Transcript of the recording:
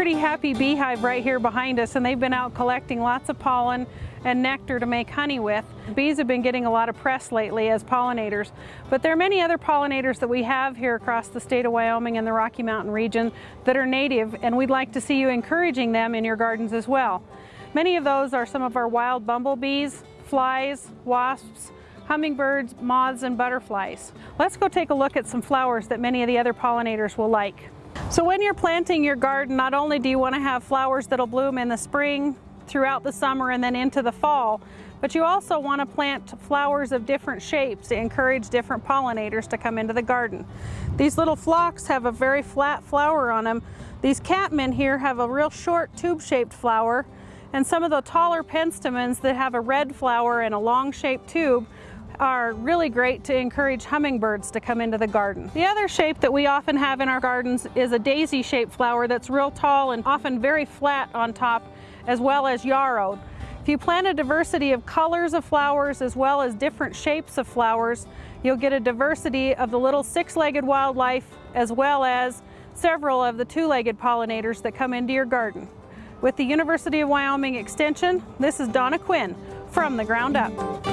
pretty happy beehive right here behind us and they've been out collecting lots of pollen and nectar to make honey with. Bees have been getting a lot of press lately as pollinators, but there are many other pollinators that we have here across the state of Wyoming and the Rocky Mountain region that are native and we'd like to see you encouraging them in your gardens as well. Many of those are some of our wild bumblebees, flies, wasps, hummingbirds, moths, and butterflies. Let's go take a look at some flowers that many of the other pollinators will like. So when you're planting your garden, not only do you want to have flowers that'll bloom in the spring, throughout the summer and then into the fall, but you also want to plant flowers of different shapes to encourage different pollinators to come into the garden. These little phlox have a very flat flower on them. These catmint here have a real short tube-shaped flower, and some of the taller penstemons that have a red flower and a long-shaped tube are really great to encourage hummingbirds to come into the garden. The other shape that we often have in our gardens is a daisy-shaped flower that's real tall and often very flat on top, as well as yarrow. If you plant a diversity of colors of flowers as well as different shapes of flowers, you'll get a diversity of the little six-legged wildlife as well as several of the two-legged pollinators that come into your garden. With the University of Wyoming Extension, this is Donna Quinn from The Ground Up.